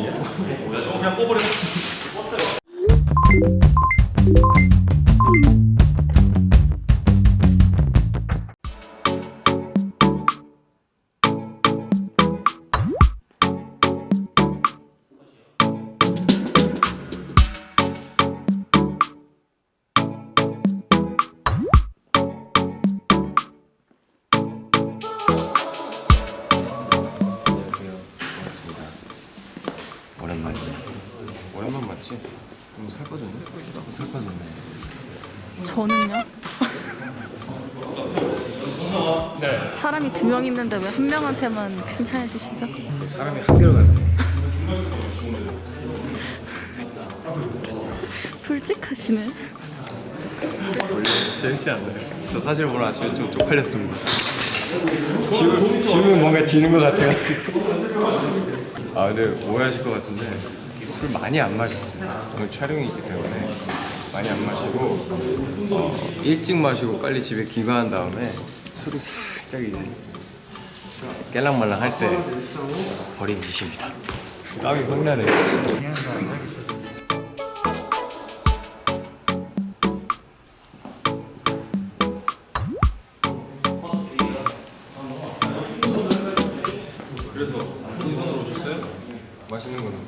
뭐야 저거 그냥 뽑으려 안녕하세 오랜만이네. 오랜만 맞지? 너무 살 빠졌네? 살 빠졌네. 저는요? 사람이 두 명 있는데 왜 한 명한테만 칭찬해 주시죠? 사람이 한 개로 갔네. 솔직하시네. 원래 재밌지 않나요? 저 사실 오늘 아침에 좀 쪽팔렸습니다. 지금, 지금 뭔가 지는 것 같아가지고. 아 근데 오해하실 것 같은데 술 많이 안 마셨어요. 오늘 촬영이 있기 때문에 많이 안 마시고 어, 일찍 마시고 빨리 집에 귀가한 다음에 술이 살짝 이제 깰랑말랑 할 때 버린 짓입니다. 땀이 확 나네 인선으로 오셨어요? 맛있는 거는?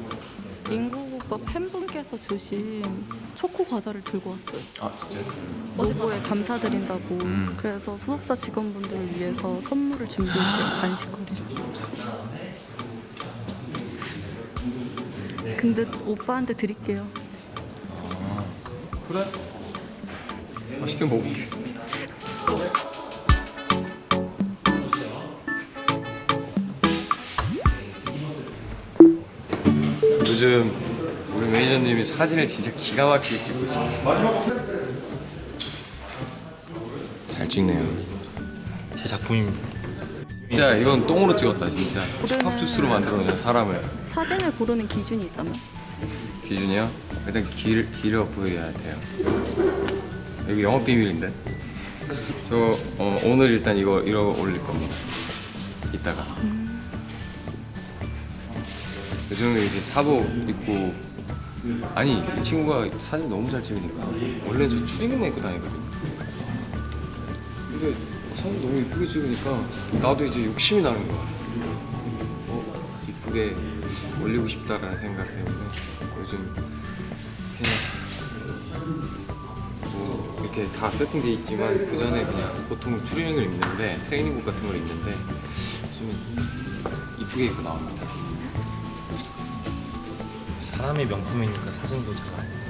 인구국가 팬분께서 주신 초코 과자를 들고 왔어요. 아 진짜? 노고에 감사드린다고. 음. 그래서 소속사 직원분들을 위해서 선물을 준비했어요. 간식거리. 근데 오빠한테 드릴게요. 그래? 맛있게 먹을게. 요즘 우리 매니저님이 사진을 진짜 기가 막히게 찍고 있어요. 잘 찍네요. 제 작품입니다 진짜 이건 똥으로 찍었다 진짜. 축합주스로 만들어 놓은 사람을. 사진을 고르는 기준이 있다면? 기준이요? 일단 길, 길어 보여야 돼요. 여기 영업 비밀인데. 저 어, 오늘 일단 이거 이러 올릴 겁니다. 이따가. 요즘에 이제 사복 입고 아니 이 친구가 사진 너무 잘 찍으니까 원래 저 추리닝만 입고 다니거든요. 근데 사진 너무 이쁘게 찍으니까 나도 이제 욕심이 나는 거야. 어, 이쁘게 올리고 싶다라는 생각 때문에 요즘 그냥 뭐 이렇게 다 세팅돼 있지만 그 전에 그냥 보통 추리닝을 입는데 트레이닝복 같은 걸 입는데 요즘 이쁘게 입고 나옵니다. 사람의 명품이니까 사진도 잘 나와야죠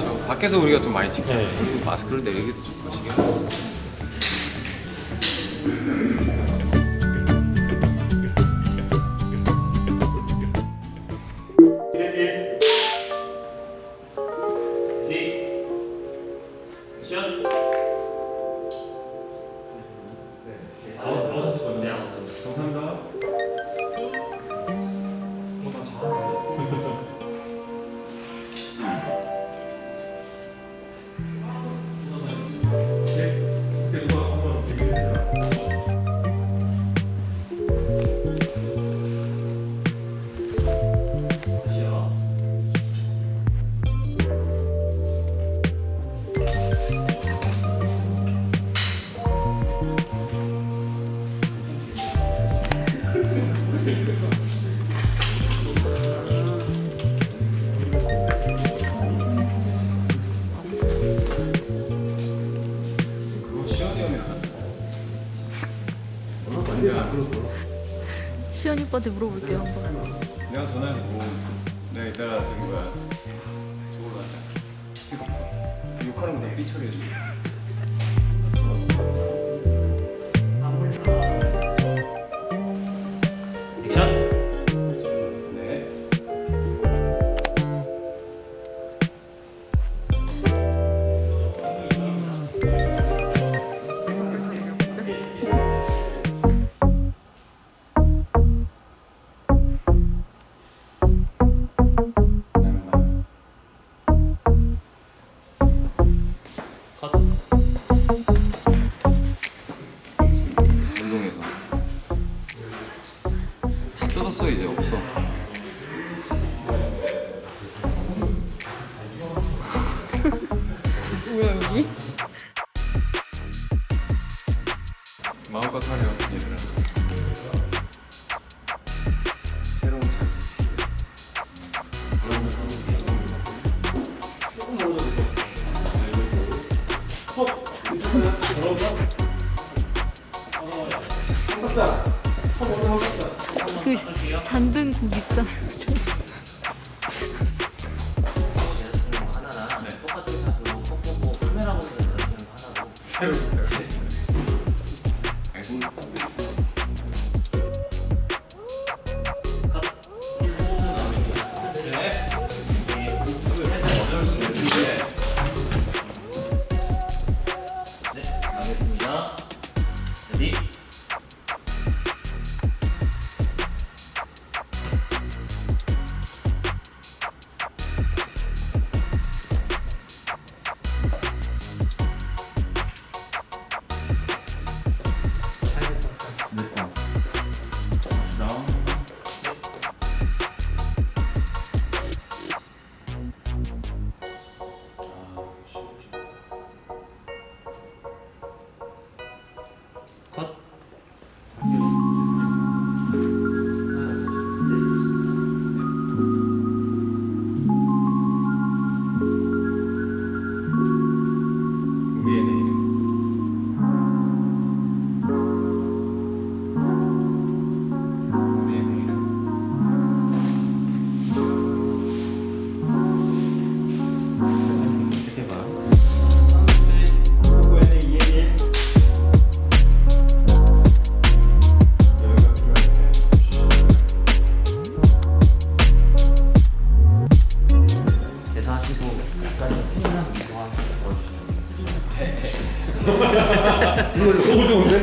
저 밖에서 우리가 좀 많이 찍잖아요. 네. 마스크를 내리기도 좀 거시기 하겠어요. 그거 시연이 오빠한테 물어볼게요 한번. 내가 전화해서 뭐 내가 이따가 저기 뭐야 저걸로 하자. 스피커폰 욕하는 거다 삐처리해줘 마음껏 하렴 얘들아. 새로운 그 잔든 국 있잖아. 네. 새로 네. 네. 알겠습니다. 너무 좋은데?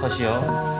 컷이요